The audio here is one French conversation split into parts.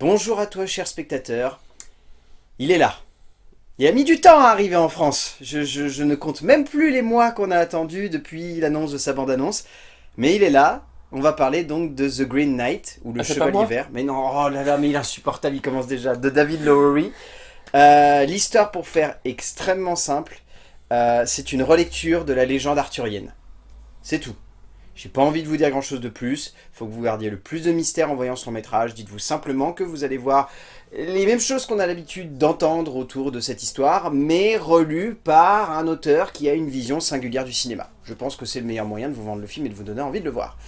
Bonjour à toi, cher spectateur. Il est là. Il a mis du temps à arriver en France. Je, je- je ne compte même plus les mois qu'on a attendus depuis l'annonce de sa bande-annonce. Mais il est là. On va parler donc de The Green Knight, ou le Ah, Chevalier Vert. Mais non, oh là là, mais il est insupportable, il commence déjà. De David Lowery. Euh, L'histoire, pour faire extrêmement simple, euh, c'est une relecture de la légende arthurienne. C'est tout. J'ai pas envie de vous dire grand chose de plus. Faut que vous gardiez le plus de mystère en voyant ce long métrage. Dites-vous simplement que vous allez voir les mêmes choses qu'on a l'habitude d'entendre autour de cette histoire, mais relues par un auteur qui a une vision singulière du cinéma. Je pense que c'est le meilleur moyen de vous vendre le film et de vous donner envie de le voir.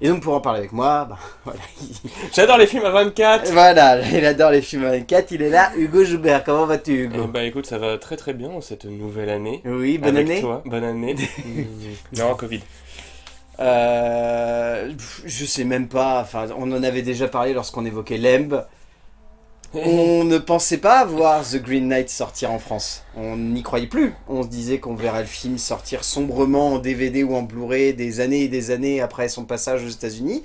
Et donc pour en parler avec moi, bah, voilà, J'adore les films à 24 voilà, il adore les films à 24, il est là. Hugo Joubert, comment vas-tu Hugo? Bah écoute, ça va très très bien en cette nouvelle année. Oui, bonne Avec année. toi. Bonne année. Non, Covid. Euh, je sais même pas, enfin, on en avait déjà parlé lorsqu'on évoquait Lemb. On ne pensait pas voir The Green Knight sortir en France. On n'y croyait plus. On se disait qu'on verrait le film sortir sombrement en DVD ou en Blu-ray des années et des années après son passage aux États-Unis.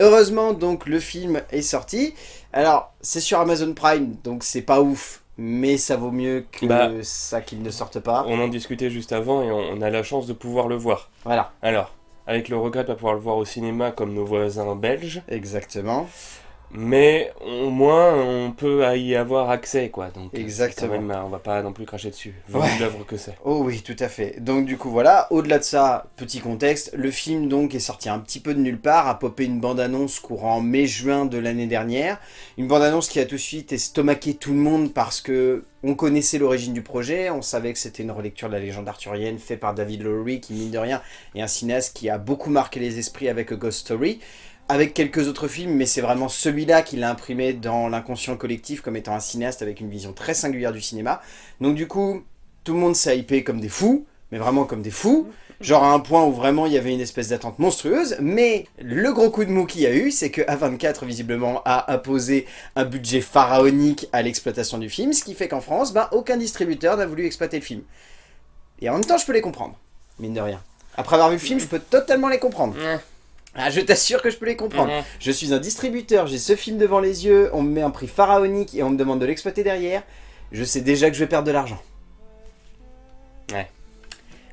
Heureusement, donc, le film est sorti. Alors, c'est sur Amazon Prime, donc c'est pas ouf. Mais ça vaut mieux que Bah. ça qu'il ne sorte pas. On en discutait juste avant et on on a la chance de pouvoir le voir. Voilà, Alors, avec le regret de pas pouvoir le voir au cinéma comme nos voisins belges, exactement. Mais au moins on peut y avoir accès quoi. Donc euh, Exactement. quand même, on va pas non plus cracher dessus. Vu Ouais. l'œuvre que c'est. Oh oui, tout à fait. Donc du coup voilà, au-delà de ça, petit contexte, le film donc est sorti un petit peu de nulle part, a popé une bande-annonce courant mai-juin de l'année dernière. Une bande-annonce qui a tout de suite estomaqué tout le monde parce que on connaissait l'origine du projet, on savait que c'était une relecture de la légende arthurienne faite par David Lowery qui mine de rien est un cinéaste qui a beaucoup marqué les esprits avec A Ghost Story. Avec quelques autres films, mais c'est vraiment celui-là qui l'a imprimé dans l'inconscient collectif comme étant un cinéaste avec une vision très singulière du cinéma. Donc du coup, tout le monde s'est hypé comme des fous, mais vraiment comme des fous. Genre à un point où vraiment il y avait une espèce d'attente monstrueuse, mais le gros coup de mou qu'il y a eu, c'est que A24 visiblement a imposé un budget pharaonique à l'exploitation du film, ce qui fait qu'en France, ben, aucun distributeur n'a voulu exploiter le film. Et en même temps, je peux les comprendre, mine de rien. Après avoir vu le film, je peux totalement les comprendre. Ah, je t'assure que je peux les comprendre. Mhm. Je suis un distributeur, j'ai ce film devant les yeux, on me met un prix pharaonique et on me demande de l'exploiter derrière. Je sais déjà que je vais perdre de l'argent. Ouais.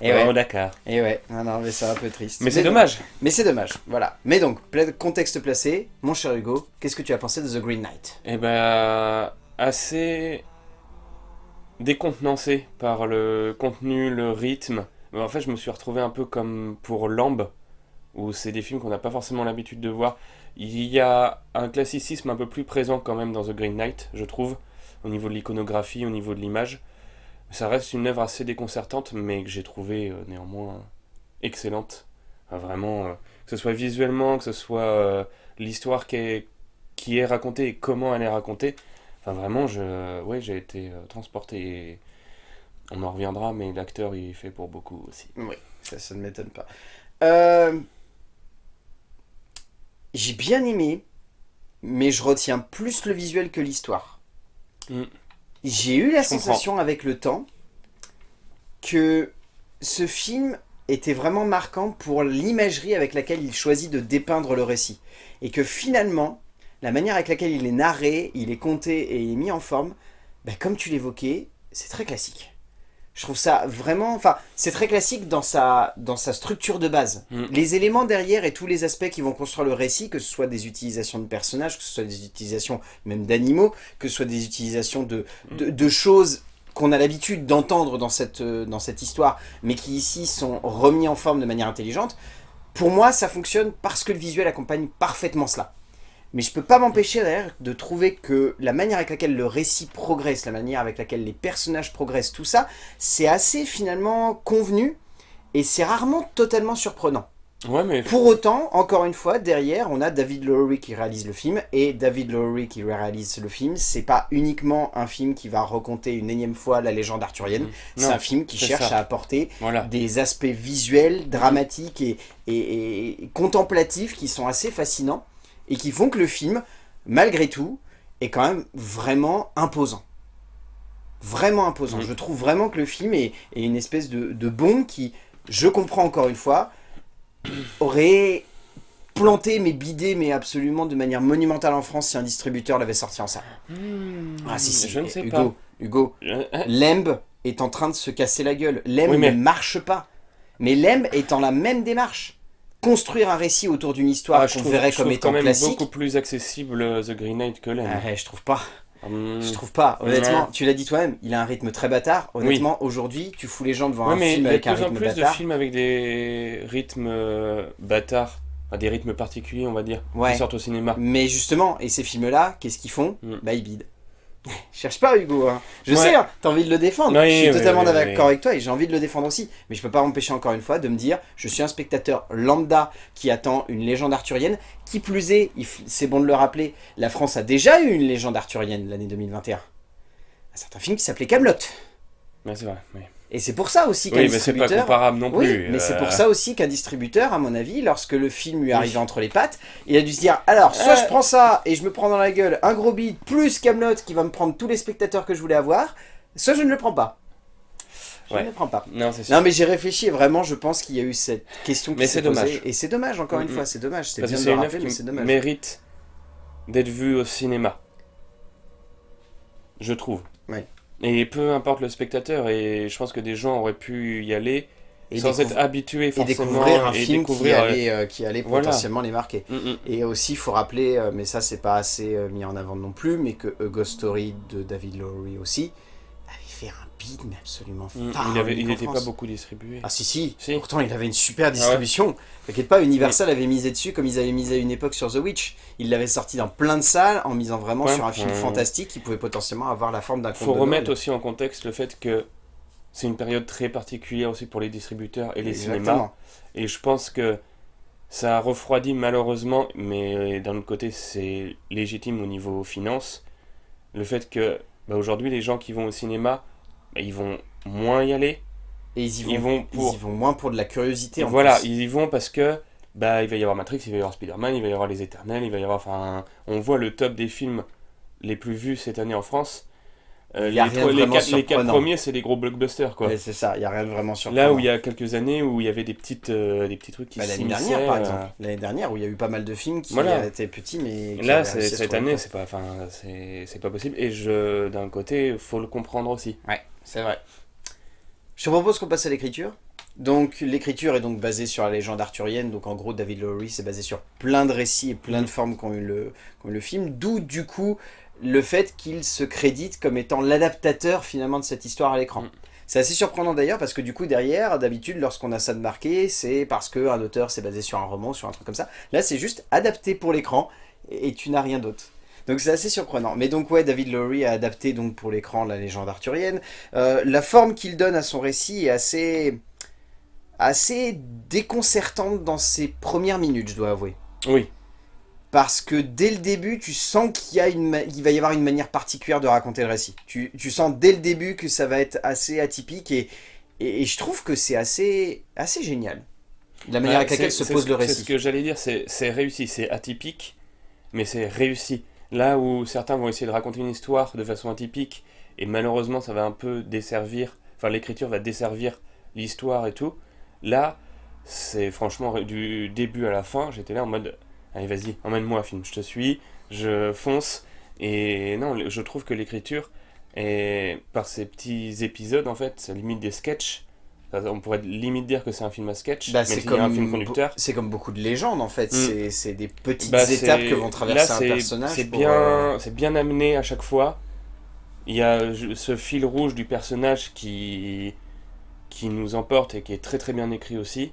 Et ouais. Oh, d'accord. Et ouais, non, non, mais c'est un peu triste. Mais c'est dommage. Mais c'est dommage, voilà. Mais donc, contexte placé, mon cher Hugo, qu'est-ce que tu as pensé de The Green Knight? Eh ben, assez décontenancé par le contenu, le rythme. En fait, je me suis retrouvé un peu comme pour Lamb, où c'est des films qu'on n'a pas forcément l'habitude de voir. Il y a un classicisme un peu plus présent quand même dans The Green Knight, je trouve, au niveau de l'iconographie, au niveau de l'image. Ça reste une œuvre assez déconcertante, mais que j'ai trouvé euh, néanmoins excellente. Vraiment, euh, que ce soit visuellement, que ce soit euh, l'histoire qui est, racontée et comment elle est racontée. Enfin, vraiment, je, j'ai été transporté. on en reviendra, mais l'acteur il est fait pour beaucoup aussi. Oui, ça, ça ne m'étonne pas. Euh, J'ai bien aimé, mais je retiens plus le visuel que l'histoire. Mm. J'ai eu la Je comprends. sensation avec le temps que ce film était vraiment marquant pour l'imagerie avec laquelle il choisit de dépeindre le récit. Et que finalement, la manière avec laquelle il est narré, il est compté et il est mis en forme, bah, comme tu l'évoquais, c'est très classique. Je trouve ça vraiment... Enfin, c'est très classique dans sa, dans sa structure de base. Mm. Les éléments derrière et tous les aspects qui vont construire le récit, que ce soit des utilisations de personnages, que ce soit des utilisations même d'animaux, que ce soit des utilisations de, de, de choses qu'on a l'habitude d'entendre dans cette, euh, dans cette histoire, mais qui ici sont remis en forme de manière intelligente, pour moi ça fonctionne parce que le visuel accompagne parfaitement cela. Mais je peux pas m'empêcher d'ailleurs de trouver que la manière avec laquelle le récit progresse, la manière avec laquelle les personnages progressent, tout ça, c'est assez finalement convenu et c'est rarement totalement surprenant. Ouais, mais Pour autant, encore une fois, derrière, on a David Lowery qui réalise le film, et David Lowery qui réalise le film, c'est pas uniquement un film qui va raconter une énième fois la légende arthurienne, c'est Non, un film qui c'est cherche ça. à apporter voilà. des aspects visuels, dramatiques et, et- et contemplatifs qui sont assez fascinants, et qui font que le film, malgré tout, est quand même vraiment imposant. Vraiment imposant. Mhm. Je trouve vraiment que le film est, est une espèce de, de bombe qui, je comprends encore une fois, aurait planté, mais bidé, mais absolument de manière monumentale en France si un distributeur l'avait sorti en ça. Hmm, Ah si, si, je ne sais Hugo, pas. Hugo, Lemb est en train de se casser la gueule. Lemb Oui, mais- ne marche pas. Mais Lemb est en la même démarche. Construire un récit autour d'une histoire ah, je qu'on verrait je comme trouve étant quand même classique. beaucoup plus accessible euh, The Green Knight que Len. Ah je trouve pas. Hmm. Je trouve pas. Honnêtement, Ouais. tu l'as dit toi-même, il a un rythme très bâtard. Honnêtement, aujourd'hui, tu fous les gens devant Ouais, un mais il film y a de avec un plus en rythme plus de bâtard. films avec des rythmes euh, bâtards, des rythmes particuliers, on va dire, Ouais. qui sortent au cinéma. Mais justement, et ces films-là, qu'est-ce qu'ils font? Mm. Bah ils bident. Cherche pas Hugo, hein. je Ouais. sais, hein, t'as envie de le défendre, Oui, je suis oui, totalement oui, d'accord avec toi et j'ai envie de le défendre aussi, mais je peux pas m'empêcher encore une fois de me dire, je suis un spectateur lambda qui attend une légende arthurienne, qui plus est, c'est bon de le rappeler, la France a déjà eu une légende arthurienne l'année 2021. Un certain film qui s'appelait Camelot. Ouais, c'est vrai. oui. Et c'est pour ça aussi qu'un Oui, mais c'est pas distributeur... comparable non Oui, plus. mais c'est euh, pour ça aussi qu'un distributeur, à mon avis, lorsque le film lui Oui. arrivait entre les pattes, il a dû se dire alors, soit Euh. je prends ça et je me prends dans la gueule un gros beat plus Camelot qui va me prendre tous les spectateurs que je voulais avoir, soit je ne le prends pas. Je Ouais. ne le prends pas. Non, c'est sûr. Non, mais j'ai réfléchi et vraiment, je pense qu'il y a eu cette question qui s'est c'est posée. dommage. Et c'est dommage, encore une fois, c'est dommage. C'est bien de le rappeler, mais c'est dommage. mérite d'être vue au cinéma. Je trouve. Ouais. Et peu importe le spectateur, et je pense que des gens auraient pu y aller Et, sans être habitués et forcément. découvrir un et film découvrir, qui euh, allait, euh, qui allait voilà. potentiellement les marquer. mm, mm. Et aussi, il faut rappeler, euh, mais ça c'est pas assez mis en avant non plus, mais que A Ghost Story de David Lowery aussi mais absolument pharaonique Il n'était pas beaucoup distribué. Ah si si, Si. pourtant il avait une super distribution. T'inquiète pas, Universal avait misé dessus comme ils avaient misé à une époque sur The Witch. Ils l'avaient sorti dans plein de salles en misant vraiment Ouais. sur un film Ouais. fantastique qui pouvait potentiellement avoir la forme d'un conte faut remettre aussi en contexte le fait que c'est une période très particulière aussi pour les distributeurs et les cinémas. Et je pense que ça a refroidi malheureusement, mais d'un autre côté c'est légitime au niveau finance, le fait que bah, aujourd'hui les gens qui vont au cinéma, ils vont moins y aller. Et ils y vont, Ils vont pour... ils y vont moins pour de la curiosité. en voilà, plus. ils y vont parce que bah, il va y avoir Matrix, il va y avoir Spider-Man, il va y avoir Les Éternels, il va y avoir... Enfin, on voit le top des films les plus vus cette année en France. Euh, les, trois- les, quatre, les quatre surprenant. premiers, c'est les gros blockbusters, quoi. C'est ça, il y a rien de vraiment surprenant. Là où il y a quelques années où il y avait des petites euh, des petits trucs qui Bah, l'année dernière, par euh, exemple. L'année dernière, où il y a eu pas mal de films qui Voilà. étaient petits, mais. qui Là, cette année, c'est pas, pas possible. Et je, d'un côté, faut le comprendre aussi. Ouais, c'est vrai. Je te propose qu'on passe à l'écriture. Donc, l'écriture est donc basée sur la légende arthurienne. Donc, en gros, David Lowery, c'est basé sur plein de récits et plein de formes qu'ont eu le, eu le film. D'où, du coup, le fait qu'il se crédite comme étant l'adaptateur, finalement, de cette histoire à l'écran. Mm. C'est assez surprenant d'ailleurs parce que du coup derrière, d'habitude lorsqu'on a ça de marqué, c'est parce qu'un auteur s'est basé sur un roman, sur un truc comme ça. Là c'est juste adapté pour l'écran et tu n'as rien d'autre. Donc c'est assez surprenant. Mais donc ouais, David Lowery a adapté donc pour l'écran la légende arthurienne. Euh, la forme qu'il donne à son récit est assez assez déconcertante dans ses premières minutes, je dois avouer. Oui. Parce que dès le début, tu sens qu'il va y avoir une manière particulière de raconter le récit. Tu, tu sens dès le début que ça va être assez atypique et, et, et je trouve que c'est assez, assez génial. La manière Ouais, avec laquelle se pose ce- le C'est ce récit. que j'allais dire, c'est c'est réussi, c'est atypique, mais c'est réussi. Là où certains vont essayer de raconter une histoire de façon atypique, et malheureusement ça va un peu desservir, enfin l'écriture va desservir l'histoire et tout, là, c'est franchement du début à la fin, j'étais là en mode, allez vas-y, emmène-moi film, je te suis, je fonce, et non, je trouve que l'écriture, est par ces petits épisodes en fait, limite des sketchs, on pourrait limite dire que c'est un film à sketch, Bah, c'est a un film comme, conducteur. c'est comme beaucoup de légendes en fait. Mm. C'est- des petites Bah, étapes que vont traverser là, un personnage. C'est bien, euh, c'est bien amené à chaque fois. Il y a ce fil rouge du personnage qui, qui nous emporte et qui est très très bien écrit aussi.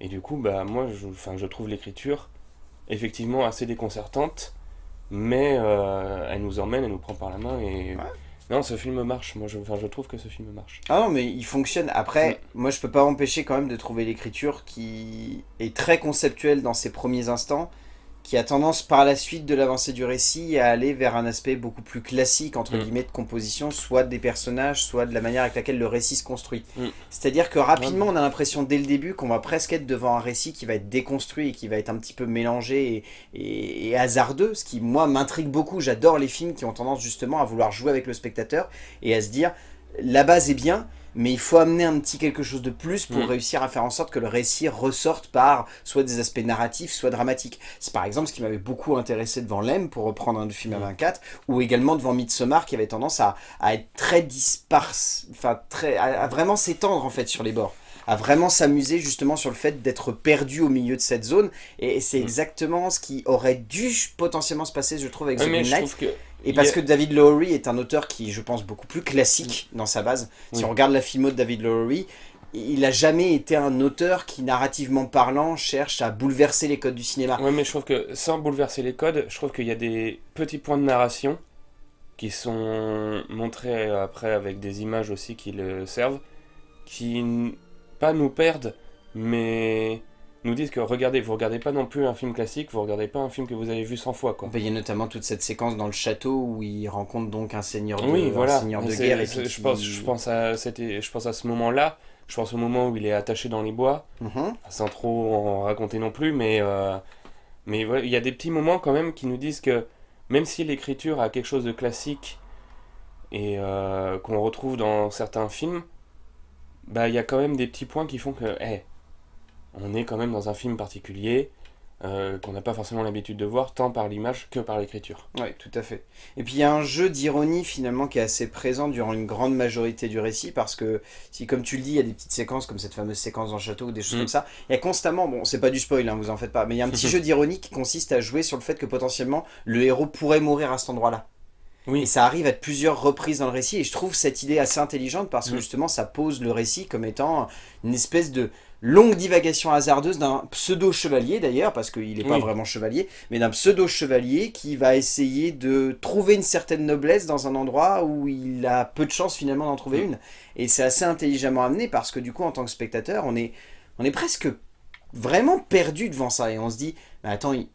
Et du coup, bah, moi, je, je trouve l'écriture effectivement assez déconcertante, mais euh, elle nous emmène, elle nous prend par la main et... Ouais. Non, ce film marche, moi je, enfin, je trouve que ce film marche. Ah non, mais il fonctionne. Après, Mm. moi je peux pas m'empêcher quand même de trouver l'écriture qui est très conceptuelle dans ses premiers instants, qui a tendance par la suite de l'avancée du récit à aller vers un aspect beaucoup plus classique, entre Mm. guillemets, de composition, soit des personnages, soit de la manière avec laquelle le récit se construit. Mm. C'est-à-dire que rapidement, on a l'impression dès le début qu'on va presque être devant un récit qui va être déconstruit et qui va être un petit peu mélangé et, et- et hasardeux, ce qui, moi, m'intrigue beaucoup. J'adore les films qui ont tendance justement à vouloir jouer avec le spectateur et à se dire, la base est bien, mais il faut amener un petit quelque chose de plus pour Mm. réussir à faire en sorte que le récit ressorte par soit des aspects narratifs, soit dramatiques. C'est par exemple ce qui m'avait beaucoup intéressé devant Lem, pour reprendre un film à Mm. 24, ou également devant Midsommar, qui avait tendance à, à être très disparse, enfin très, à, à vraiment s'étendre en fait sur les bords à vraiment s'amuser justement sur le fait d'être perdu au milieu de cette zone et c'est Mm. exactement ce qui aurait dû potentiellement se passer je trouve avec The mais Green je Knight trouve que... et parce que David Lowery est un auteur qui, je pense, beaucoup plus classique dans sa base. Si Oui. on regarde la filmo de David Lowery, il a jamais été un auteur qui, narrativement parlant, cherche à bouleverser les codes du cinéma. Ouais, mais je trouve que sans bouleverser les codes, je trouve qu'il y a des petits points de narration qui sont montrés après avec des images aussi qui le servent, qui pas nous perdent, mais nous disent que regardez, vous regardez pas non plus un film classique, vous regardez pas un film que vous avez vu 100 fois quoi. Il y a notamment toute cette séquence dans le château où il rencontre donc un seigneur de, Oui, un voilà. seigneur de C'est- guerre. Et je pense, je pense à, c'était, je pense à ce moment-là. Je pense au moment où il est attaché dans les bois. Mhm. sans trop en raconter non plus, mais, euh, mais voilà, il y a des petits moments quand même qui nous disent que même si l'écriture a quelque chose de classique et euh, qu'on retrouve dans certains films, bah il y a quand même des petits points qui font que, hey, on est quand même dans un film particulier euh, qu'on n'a pas forcément l'habitude de voir tant par l'image que par l'écriture. Oui, tout à fait. Et puis il y a un jeu d'ironie finalement qui est assez présent durant une grande majorité du récit parce que si comme tu le dis, il y a des petites séquences comme cette fameuse séquence dans le château ou des choses Mm. comme ça, il y a constamment, bon c'est pas du spoil, hein, vous en faites pas, mais il y a un petit jeu d'ironie qui consiste à jouer sur le fait que potentiellement le héros pourrait mourir à cet endroit-là. Oui. Et ça arrive à plusieurs reprises dans le récit et je trouve cette idée assez intelligente parce que Mm. justement ça pose le récit comme étant une espèce de longue divagation hasardeuse d'un pseudo-chevalier d'ailleurs, parce qu'il n'est pas vraiment chevalier, mais d'un pseudo-chevalier qui va essayer de trouver une certaine noblesse dans un endroit où il a peu de chance finalement d'en trouver Mm. une. Et c'est assez intelligemment amené parce que du coup en tant que spectateur, on est, on est presque vraiment perdu devant ça et on se dit, mais attends, il...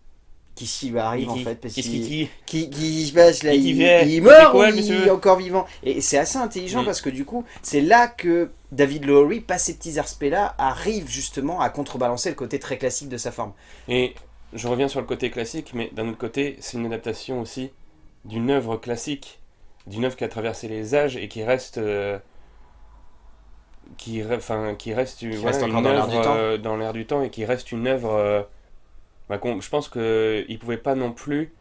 qu'est-ce qui lui arrive en fait? Parce Qu'est-ce qu'il- qui- qui, qui se passe là? Qui- qui il, il quoi, ou il est encore vivant? Et c'est assez intelligent Mm. parce que du coup, c'est là que David Lowery, pas ces petits aspects-là, arrive justement à contrebalancer le côté très classique de sa forme. Et je reviens sur le côté classique, mais d'un autre côté, c'est une adaptation aussi d'une œuvre classique, d'une œuvre qui a traversé les âges et qui reste, euh, qui, enfin, qui reste, voilà, reste encore une dans l'air du œuvre temps. euh, dans l'air du temps et qui reste une œuvre. euh, bah, je pense que il pouvait pas non plus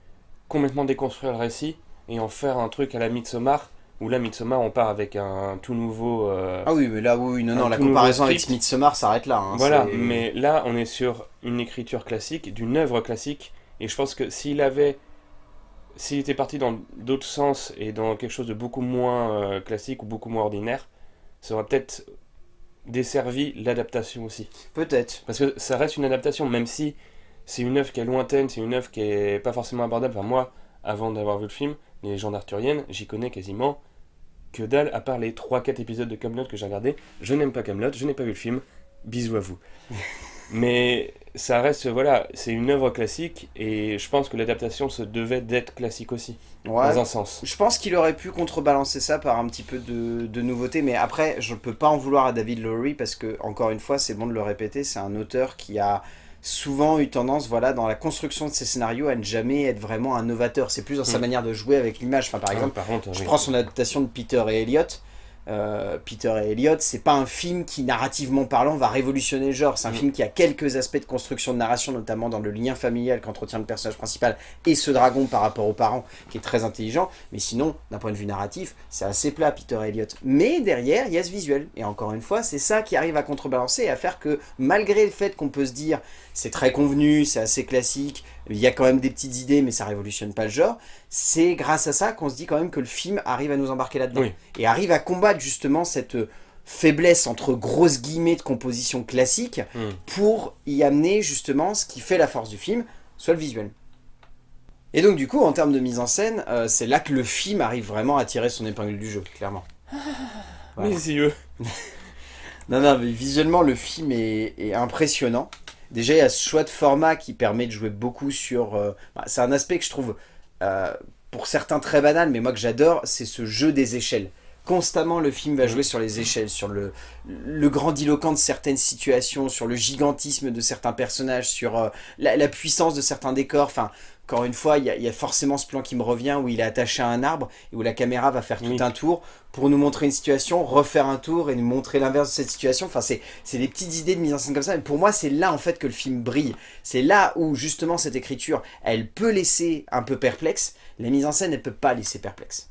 complètement déconstruire le récit et en faire un truc à la Midsommar. Où là, Midsommar, on part avec un tout nouveau. euh, Ah oui, mais là, oui, oui, non, non, la comparaison avec. Midsommar s'arrête là. hein, Voilà, mais là, on est sur une écriture classique, d'une œuvre classique, et je pense que s'il avait, s'il était parti dans d'autres sens et dans quelque chose de beaucoup moins euh, classique ou beaucoup moins ordinaire, ça aurait peut-être desservi l'adaptation aussi. Peut-être. Parce que ça reste une adaptation, même si c'est une œuvre qui est lointaine, c'est une œuvre qui est pas forcément abordable. Enfin, moi, avant d'avoir vu le film, les légendes arthuriennes, j'y connais quasiment que dalle, à part les 3-4 épisodes de Camelot que j'ai regardé. Je n'aime pas Camelot, je n'ai pas vu le film. Bisous à vous. Mais ça reste, voilà, c'est une œuvre classique et je pense que l'adaptation se devait d'être classique aussi, Ouais. dans un sens. Je pense qu'il aurait pu contrebalancer ça par un petit peu de, de nouveauté, mais après, je ne peux pas en vouloir à David Lowery parce que, encore une fois, c'est bon de le répéter, c'est un auteur qui a souvent eu tendance, voilà, dans la construction de ses scénarios, à ne jamais être vraiment un novateur. C'est plus dans sa Mm. manière de jouer avec l'image. Enfin, par Ah, exemple, par contre, je oui. prends son adaptation de Peter et Elliot. Euh, Peter et Elliot, c'est pas un film qui, narrativement parlant, va révolutionner le genre. C'est un Mm. film qui a quelques aspects de construction de narration, notamment dans le lien familial qu'entretient le personnage principal et ce dragon par rapport aux parents, qui est très intelligent. Mais sinon, d'un point de vue narratif, c'est assez plat, Peter et Elliot. Mais derrière, il y a ce visuel. Et encore une fois, c'est ça qui arrive à contrebalancer et à faire que, malgré le fait qu'on peut se dire c'est très convenu, c'est assez classique, il y a quand même des petites idées, mais ça révolutionne pas le genre, c'est grâce à ça qu'on se dit quand même que le film arrive à nous embarquer là-dedans. Oui. Et arrive à combattre justement cette faiblesse entre grosses guillemets de composition classique Mm. pour y amener justement ce qui fait la force du film, soit le visuel. Et donc du coup, en termes de mise en scène, euh, c'est là que le film arrive vraiment à tirer son épingle du jeu, clairement. Voilà. Mes yeux. Non, non, mais visuellement, le film est, est impressionnant. Déjà, il y a ce choix de format qui permet de jouer beaucoup sur... euh, bah, c'est un aspect que je trouve, euh, pour certains, très banal, mais moi que j'adore, c'est ce jeu des échelles. Constamment, le film va Mm. jouer sur les échelles, sur le, le grandiloquent de certaines situations, sur le gigantisme de certains personnages, sur euh, la, la puissance de certains décors. Enfin, encore une fois, il y, a- il y a forcément ce plan qui me revient où il est attaché à un arbre et où la caméra va faire tout Oui. un tour pour nous montrer une situation, refaire un tour et nous montrer l'inverse de cette situation. Enfin, c'est c'est des petites idées de mise en scène comme ça. Mais pour moi, c'est là en fait que le film brille. C'est là où justement cette écriture, elle peut laisser un peu perplexe. La mise en scène, elle peut pas laisser perplexe.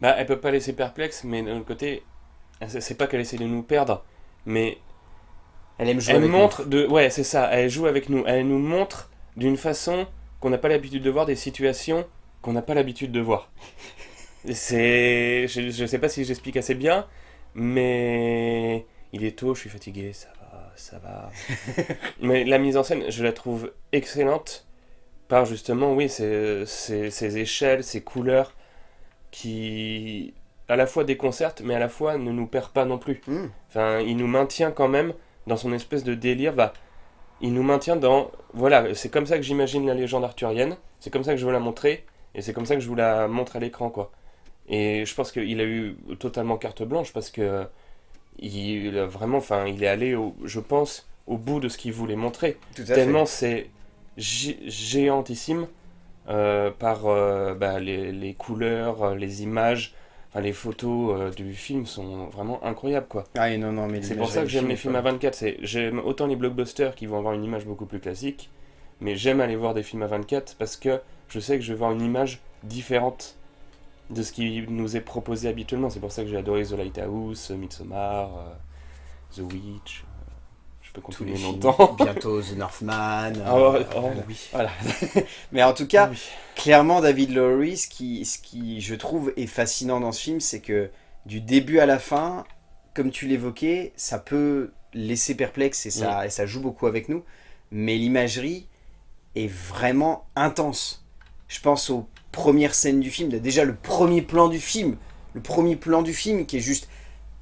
Bah, elle peut pas laisser perplexe, mais d'un autre côté, c'est pas qu'elle essaie de nous perdre, mais Elle aime jouer elle avec nous. montre de. Ouais, c'est ça, elle joue avec nous. Elle nous montre d'une façon qu'on n'a pas l'habitude de voir des situations qu'on n'a pas l'habitude de voir. C'est. Je, je sais pas si j'explique assez bien, mais. Il est tôt, je suis fatigué, ça va, ça va. mais la mise en scène, je la trouve excellente par justement, oui, ces, ces, ces échelles, ces couleurs qui à la fois déconcertent, mais à la fois ne nous perd pas non plus. Hmm. Enfin, il nous maintient quand même dans son espèce de délire. Bah, il nous maintient dans. Voilà, c'est comme ça que j'imagine la légende arthurienne. C'est comme ça que je veux la montrer. Et c'est comme ça que je vous la montre à l'écran, quoi. Et je pense qu'il a eu totalement carte blanche parce que. Il a vraiment. Enfin, il est allé, au, je pense, au bout de ce qu'il voulait montrer. Tout à Tellement c'est gé- géantissime par euh, bah, les, les couleurs, euh, les images. Enfin, les photos euh, du film sont vraiment incroyables, quoi. Ah non, non, mais C'est pour ça que j'aime les films à folle. 24. c'est- J'aime autant les blockbusters qui vont avoir une image beaucoup plus classique, mais j'aime aller voir des films à 24 parce que je sais que je vais voir une image différente de ce qui nous est proposé habituellement. C'est pour ça que j'ai adoré The Lighthouse, Midsommar, euh, The Witch. Tous les films. longtemps. Bientôt The Northman. Ah euh, oh, voilà. oui. Voilà. mais en tout cas, Oui. clairement, David Lowery, ce qui, ce qui, je trouve, est fascinant dans ce film, c'est que du début à la fin, comme tu l'évoquais, ça peut laisser perplexe et ça, et ça joue beaucoup avec nous, mais l'imagerie est vraiment intense. Je pense aux premières scènes du film, déjà le premier plan du film, le premier plan du film qui est juste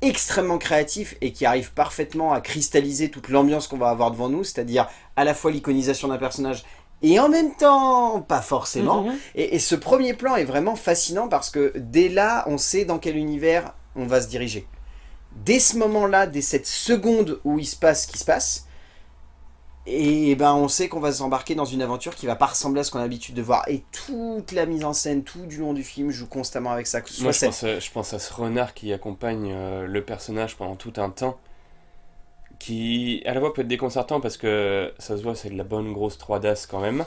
extrêmement créatif et qui arrive parfaitement à cristalliser toute l'ambiance qu'on va avoir devant nous, c'est-à-dire à la fois l'iconisation d'un personnage et en même temps pas forcément. Mhm. Et, et ce premier plan est vraiment fascinant parce que dès là, on sait dans quel univers on va se diriger. Dès ce moment-là, dès cette seconde où il se passe ce qui se passe, et ben on sait qu'on va s'embarquer dans une aventure qui va pas ressembler à ce qu'on a l'habitude de voir. Et toute la mise en scène, tout du long du film, joue constamment avec ça. Moi, je pense, à, je pense à ce renard qui accompagne euh, le personnage pendant tout un temps, qui à la fois peut être déconcertant parce que ça se voit, c'est de la bonne grosse 3DAS quand même,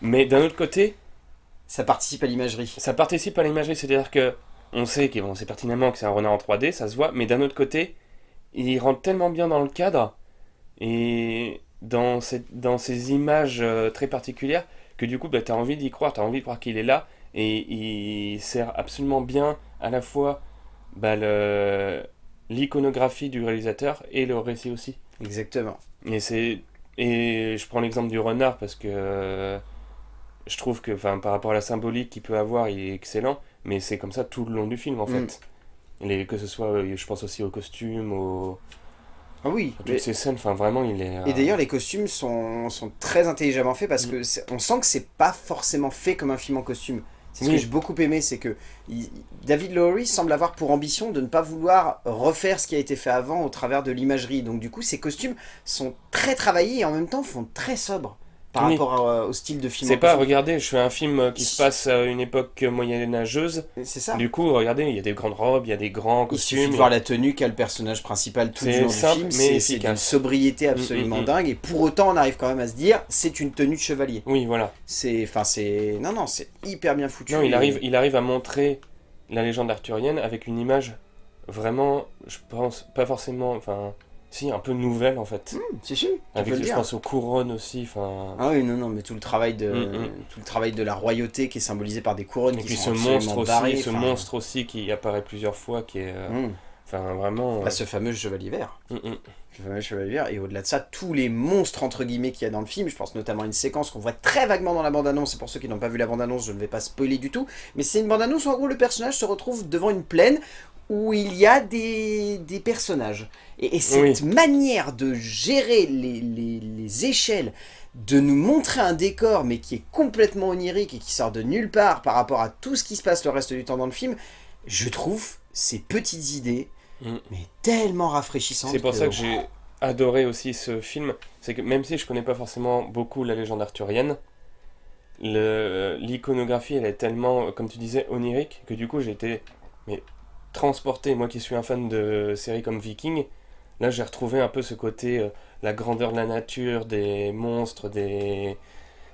mais d'un autre côté, ça participe à l'imagerie. ça participe à l'imagerie, c'est-à-dire que on sait, qu'on- on sait pertinemment que c'est un renard en 3D, ça se voit, mais d'un autre côté, il rentre tellement bien dans le cadre et dans, cette, dans ces images euh, très particulières que du coup, bah, tu as envie d'y croire, tu as envie de croire qu'il est là et il sert absolument bien à la fois bah, l'iconographie du réalisateur et le récit aussi. Exactement. Et c'est et je prends l'exemple du renard parce que euh, je trouve que par rapport à la symbolique qu'il peut avoir, il est excellent, mais c'est comme ça tout le long du film en Mm. fait. Les, que ce soit euh, je pense aussi aux costumes, aux Ah oui. toutes mais- ces scènes, enfin vraiment il est euh, Et d'ailleurs, les costumes sont, sont très intelligemment faits parce Mm. que on sent que c'est pas forcément fait comme un film en costume. C'est ce Oui. que j'ai beaucoup aimé, c'est que il- David Lowery semble avoir pour ambition de ne pas vouloir refaire ce qui a été fait avant au travers de l'imagerie. Donc du coup, ces costumes sont très travaillés et en même temps font très sobre par Oui. rapport à- au style de film. c'est pas regardez, je fais un film euh, qui se passe à une époque moyenâgeuse. C'est ça. Du coup, regardez, il y a des grandes robes, il y a des grands Il suffit costumes. de voir la tenue qu'a le personnage principal tout du long du simple, film. mais C'est d'une sobriété absolument Mm, mm, mm. dingue. Et pour autant, on arrive quand même à se dire, c'est une tenue de chevalier. Oui, voilà. C'est, enfin, c'est, non, non, c'est hyper bien foutu. Non, il arrive, il arrive à montrer la légende arthurienne avec une image vraiment, je pense, pas forcément, enfin, si, un peu nouvelle en fait. Hmm, c'est sûr. tu peux avec, le je pense aux couronnes aussi, enfin. Ah oui, non, non, mais tout le travail de, Mm, mm. tout le travail de la royauté qui est symbolisé par des couronnes Et qui puis sont ce monstre aussi, barrées, ce monstre aussi qui apparaît plusieurs fois, qui est, euh, hmm. enfin, vraiment. Bah, ce fameux chevalier vert. euh, mm. Le fameux chevalier vert. Et au-delà de ça, tous les monstres entre guillemets qu'il y a dans le film, je pense notamment à une séquence qu'on voit très vaguement dans la bande-annonce. Et pour ceux qui n'ont pas vu la bande-annonce, je ne vais pas spoiler du tout. Mais c'est une bande-annonce où en gros le personnage se retrouve devant une plaine où il y a des, des personnages. Et, et cette Oui. manière de gérer les, les- les échelles, de nous montrer un décor, mais qui est complètement onirique et qui sort de nulle part par rapport à tout ce qui se passe le reste du temps dans le film, je trouve ces petites idées, Mm. mais tellement rafraîchissantes. C'est pour ça que j'ai adoré aussi ce film. C'est que même si je connais pas forcément beaucoup la légende arthurienne, l'iconographie elle est tellement, comme tu disais, onirique que du coup mais, transporté. Moi qui suis un fan de séries comme Viking, là j'ai retrouvé un peu ce côté, euh, la grandeur de la nature, des monstres, des,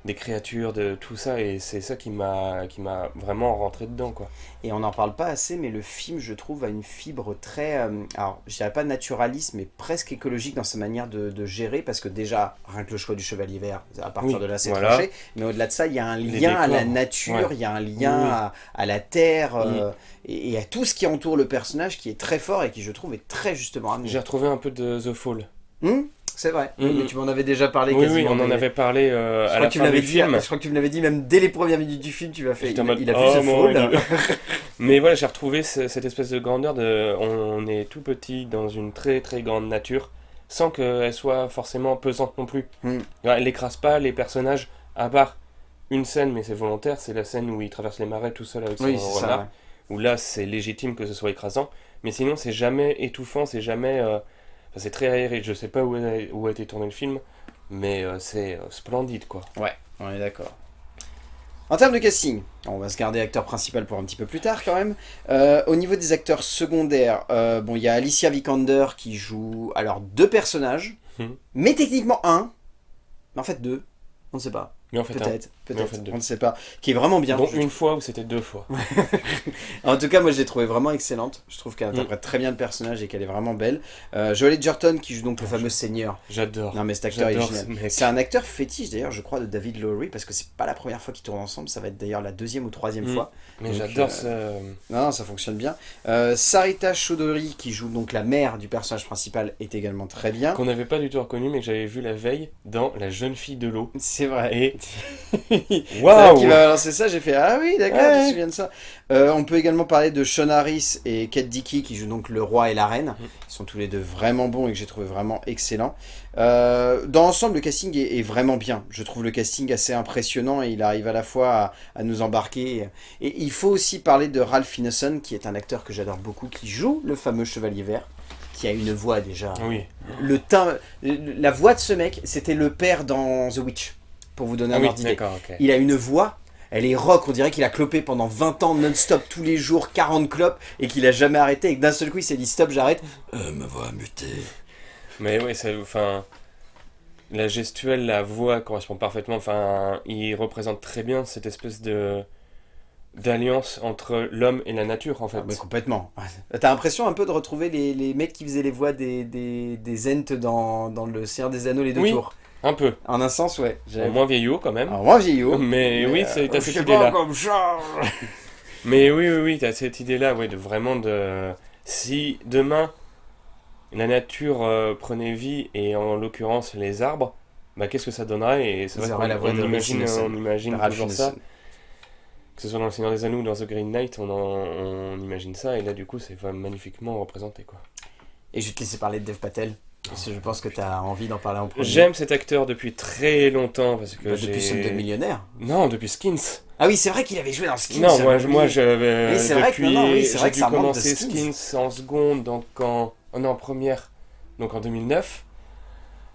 des créatures, de tout ça. Et c'est ça qui m'a vraiment rentré dedans. quoi. Et on n'en parle pas assez, mais le film, je trouve, a une fibre très, euh, alors je dirais pas naturaliste, mais presque écologique dans sa manière de, de gérer, parce que déjà, rien que le choix du chevalier vert, à partir Oui, de là, c'est voilà. tranché, mais au-delà de ça, il y a un lien à la nature, ouais. il y a un lien Oui, à, à la terre, euh, et, et à tout ce qui entoure le personnage, qui est très fort et qui, je trouve, est très justement amené. J'ai retrouvé un peu de The Fall. Hum, c'est vrai, mais tu m'en avais déjà parlé Oui, oui, on en avait parlé euh, à la fin du dit, film. je crois que tu me l'avais dit même dès les premières minutes du film, tu m'as fait. Il, mode, il a oh, vu The mon Fall. Mais voilà, j'ai retrouvé ce- cette espèce de grandeur de. On est tout petit dans une très très grande nature, sans qu'elle soit forcément pesante non plus. Hmm. Elle écrase pas les personnages, à part une scène, mais c'est volontaire, c'est la scène où il traverse les marais tout seul avec son Oui, renard. ça. ouais. Où là, c'est légitime que ce soit écrasant. Mais sinon, c'est jamais étouffant, c'est jamais. euh, enfin, c'est très aéré. Je sais pas où a, où a été tourné le film, mais euh, c'est euh, splendide quoi. Ouais, on est d'accord. En termes de casting, on va se garder acteur principal pour un petit peu plus tard quand même. Euh, au niveau des acteurs secondaires, euh, bon, il y a Alicia Vikander qui joue alors deux personnages, Mhm. mais techniquement un, mais en fait deux, on ne sait pas. Mais en fait, un- Peut-être, en fait, on ne sait pas. Qui est vraiment bien. je une fois où c'était deux fois. En tout cas, moi je l'ai trouvée vraiment excellente. Je trouve qu'elle Mm. interprète très bien le personnage et qu'elle est vraiment belle. Euh, Joel Edgerton qui joue donc le fameux seigneur. J'adore. Non mais cet acteur est génial. C'est un acteur fétiche d'ailleurs, je crois, de David Lowery parce que c'est pas la première fois qu'ils tournent ensemble. Ça va être d'ailleurs la deuxième ou troisième Mm. fois. Mais j'adore euh, ce. Non, non, ça fonctionne bien. Euh, Sarita Choudhury qui joue donc la mère du personnage principal est également très bien. qu'on n'avait pas du tout reconnu, mais que j'avais vu la veille dans La jeune fille de l'eau. C'est vrai. Et C'est vrai waouh va balancer ça, j'ai fait Ah oui, d'accord, Ouais. tu te souviens de ça. Euh, on peut également parler de Sean Harris et Kate Dickey qui jouent donc le roi et la reine. Mm. Ils sont tous les deux vraiment bons et que j'ai trouvé vraiment excellents. Euh, dans l'ensemble, le casting est, est vraiment bien. Je trouve le casting assez impressionnant et il arrive à la fois à, à nous embarquer. Et il faut aussi parler de Ralph Ineson qui est un acteur que j'adore beaucoup, qui joue le fameux Chevalier Vert, qui a une voix déjà. Oui. Le teint, la voix de ce mec, c'était le père dans The Witch, pour vous donner Ah un oui, ordre d'idée. d'accord, ok. Il a une voix, elle est rock, on dirait qu'il a clopé pendant 20 ans non-stop, tous les jours, 40 clopes, et qu'il a jamais arrêté, et que d'un seul coup il s'est dit stop, j'arrête. Euh, ma voix a muté. Mais oui. Enfin. La gestuelle, la voix correspond parfaitement. Enfin, il représente très bien cette espèce de. d'alliance entre l'homme et la nature, en fait. Ah, mais complètement. T'as l'impression un peu de retrouver les, les mecs qui faisaient les voix des, des, des Ents dans, dans Le Seigneur des Anneaux, les deux Oui. tours. Un peu. En un sens, ouais. Bon, moins vieillot quand même. Alors, moi vieillot. Mais oui, c'est- t'as euh, cette idée-là. pas, comme Charles. Mais oui, oui, oui, t'as cette idée-là, ouais, de vraiment de. Si demain la nature euh, prenait vie et en l'occurrence les arbres, bah qu'est-ce que ça donnerait Et c'est vrai qu'on la voix on de imagine, on imagine toujours ça. Que ce soit dans Le Seigneur des Anneaux ou dans The Green Knight, on, en- on imagine ça et là du coup c'est magnifiquement représenté quoi. Et je vais te laisser parler de Dev Patel, je pense que t'as envie d'en parler en premier. J'aime cet acteur depuis très longtemps parce que Bah, depuis Slumdog Millionnaire. Non, depuis Skins. Ah oui, c'est vrai qu'il avait joué dans Skins. non, moi, j'avais je- moi j'avais. Oui, c'est vrai que- non, non, oui, c'est vrai que dû ça de commencer Skins. Skins en seconde, donc en. oh non, en première, donc en 2009.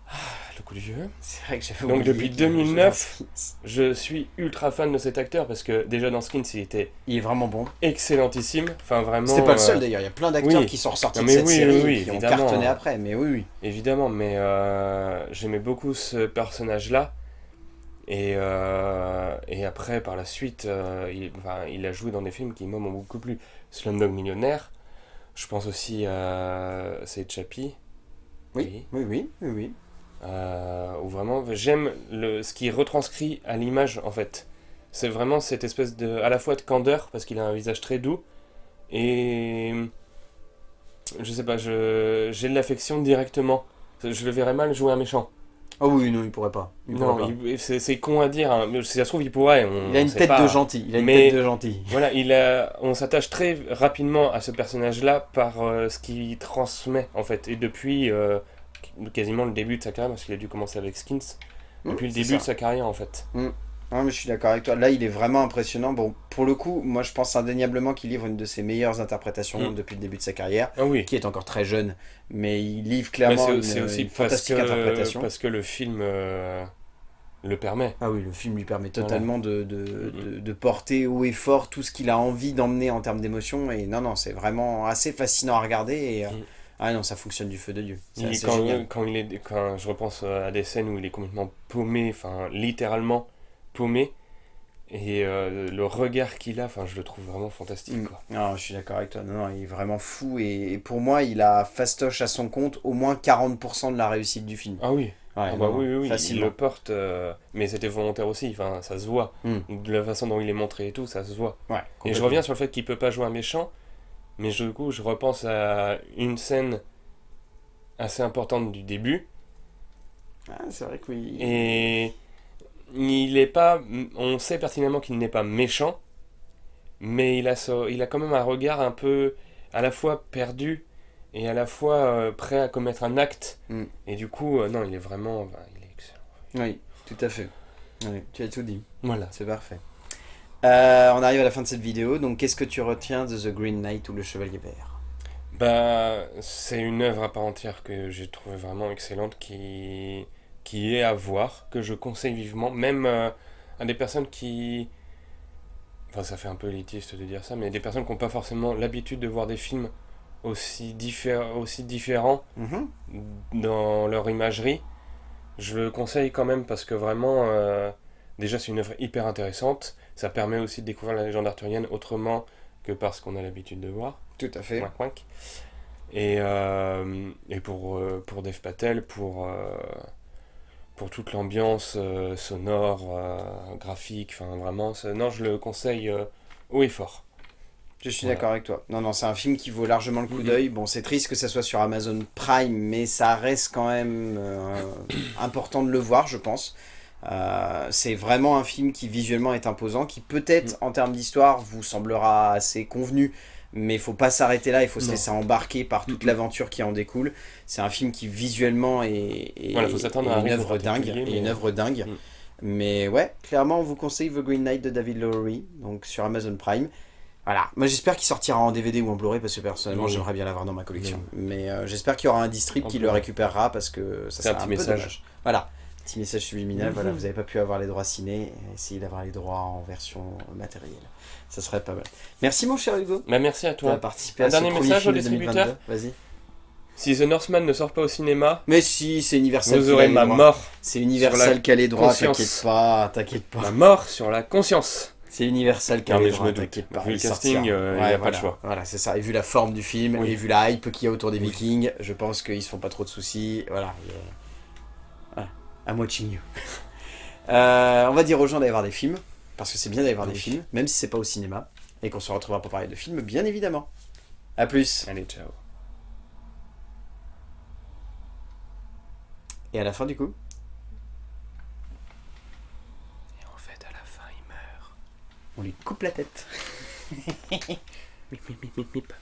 Ah, le coup de vieux. C'est vrai que j'avais Donc, depuis qu'il avait joué dans 2009, Skins. Je suis ultra fan de cet acteur parce que déjà dans Skins il était Il est vraiment bon. excellentissime. Enfin vraiment. C'était pas le seul euh, d'ailleurs, il y a plein d'acteurs oui. qui sont ressortis Non, de mais cette oui, série oui, qui ont cartonné après, mais oui, oui. Évidemment, mais euh, j'aimais beaucoup ce personnage-là. Et, euh, et après, par la suite, il, enfin, il a joué dans des films qui, moi, m'ont beaucoup plu. Slumdog Millionnaire. Je pense aussi à C'est Chappie. Oui, oui, oui, oui, oui. Euh, où vraiment, j'aime ce qui est retranscrit à l'image, en fait. C'est vraiment cette espèce de, à la fois de candeur, parce qu'il a un visage très doux, et je sais pas, j'ai de l'affection directement. Je le verrais mal jouer un méchant. Oh oui, non, il pourrait pas. Il, Non, c'est con à dire, hein, mais si ça se trouve, il pourrait. On, Il a une tête pas. de gentil, il a une Mais- tête de gentil. Voilà, il a, on s'attache très rapidement à ce personnage-là par euh, ce qu'il transmet, en fait. Et depuis euh, quasiment le début de sa carrière, parce qu'il a dû commencer avec Skins, Mmh, depuis le début ça. de sa carrière, en fait. Non, mais je suis d'accord avec toi. Là, il est vraiment impressionnant. Bon, pour le coup, moi, je pense indéniablement qu'il livre une de ses meilleures interprétations Mm. depuis le début de sa carrière, Ah oui. qui est encore très jeune, mais il livre clairement une, aussi une fantastique que, interprétation. parce que le film euh, le permet. Ah oui, le film lui permet totalement de, de, Mhm. de- de porter haut et fort tout ce qu'il a envie d'emmener en termes d'émotion. Et non, non, c'est vraiment assez fascinant à regarder. Et, euh, Mhm. Ah non, ça fonctionne du feu de Dieu. Il- quand, génial. quand il est, quand je repense à des scènes où il est complètement paumé, enfin littéralement paumé, et euh, le regard qu'il a, enfin je le trouve vraiment fantastique. Mm. Quoi. Non, je suis d'accord avec toi. Non, non, il est vraiment fou. Et, et pour moi, il a fastoche à son compte au moins 40% de la réussite du film. Ah oui, Ouais, ah bah non, oui, oui, oui, il le porte, euh, mais c'était volontaire aussi, enfin ça se voit. Mm. De la façon dont il est montré et tout, ça se voit. Ouais, Et je reviens sur le fait qu'il peut pas jouer un méchant, mais du coup je repense à une scène assez importante du début, Ah, c'est vrai que oui. Et il est pas. On sait pertinemment qu'il n'est pas méchant, mais il a, ce- il a quand même un regard un peu à la fois perdu et à la fois euh, prêt à commettre un acte. Mm. Et du coup, euh, non, il est vraiment. il est excellent. Oui, tout à fait. Oui, tu as tout dit. Voilà. C'est parfait. Euh, on arrive à la fin de cette vidéo. Donc, qu'est-ce que tu retiens de The Green Knight ou Le Chevalier Vert? Bah, c'est une œuvre à part entière que j'ai trouvé vraiment excellente, qui, qui est à voir, que je conseille vivement, même euh, à des personnes qui... Enfin, ça fait un peu élitiste de dire ça, mais des personnes qui n'ont pas forcément l'habitude de voir des films aussi, diffé- aussi différents Mhm. dans leur imagerie. Je le conseille quand même parce que vraiment, euh, déjà c'est une œuvre hyper intéressante. Ça permet aussi de découvrir la légende arthurienne autrement que parce qu'on a l'habitude de voir. Tout à fait. Et, euh, et pour, euh, pour Dev Patel, pour, euh, pour toute l'ambiance euh, sonore, graphique, enfin vraiment, non, je le conseille haut et fort. Je suis Voilà. d'accord avec toi. Non, non, c'est un film qui vaut largement le coup Mhm. d'œil. Bon, c'est triste que ça soit sur Amazon Prime, mais ça reste quand même important de le voir, je pense. Euh, c'est vraiment un film qui visuellement est imposant, qui peut-être Mm. en termes d'histoire vous semblera assez convenu, mais il faut pas s'arrêter là, il faut se Non. laisser embarquer par toute l'aventure qui en découle. C'est un film qui visuellement est, est- Voilà, faut s'attendre est à une œuvre dingue, et une mais- œuvre dingue. Mm. Mais ouais, clairement, on vous conseille The Green Knight de David Lowery, donc sur Amazon Prime. Voilà, moi j'espère qu'il sortira en DVD ou en Blu-ray parce que personnellement Oui. j'aimerais bien l'avoir dans ma collection. Oui. Mais euh, j'espère qu'il y aura un distrib qui le récupérera parce que ça un sera un, petit peu message. dommage. Voilà, petit message subliminal, Mhm. voilà, vous n'avez pas pu avoir les droits ciné, essayez d'avoir les droits en version matérielle. Ça serait pas mal. Merci mon cher Hugo. Bah, merci à toi. participé Un à ce dernier premier message au de 2022. distributeur Vas-y. Si The Northman ne sort pas au cinéma, Mais si, c'est Universal. vous aurez ma droits. mort. C'est Universal qui a les droits, t'inquiète pas, t'inquiète pas. Ma mort sur la conscience. C'est Universal qui a les mais je droits, me doute. t'inquiète pas. Vu le il casting, euh, il y a pas de choix. Voilà, c'est ça. Et vu la forme du film, Oui. et vu la hype qu'il y a autour des Oui. Vikings, je pense qu'ils se font pas trop de soucis. Voilà. I'm watching you. Euh, on va dire aux gens d'aller voir des films, parce que c'est bien d'aller voir des films, même si c'est pas au cinéma, et qu'on se retrouvera pour parler de films, bien évidemment. A plus. Allez, ciao. Et à la fin du coup? Et en fait, à la fin, il meurt. On lui coupe la tête. Mip, mip, mip, mip, mip.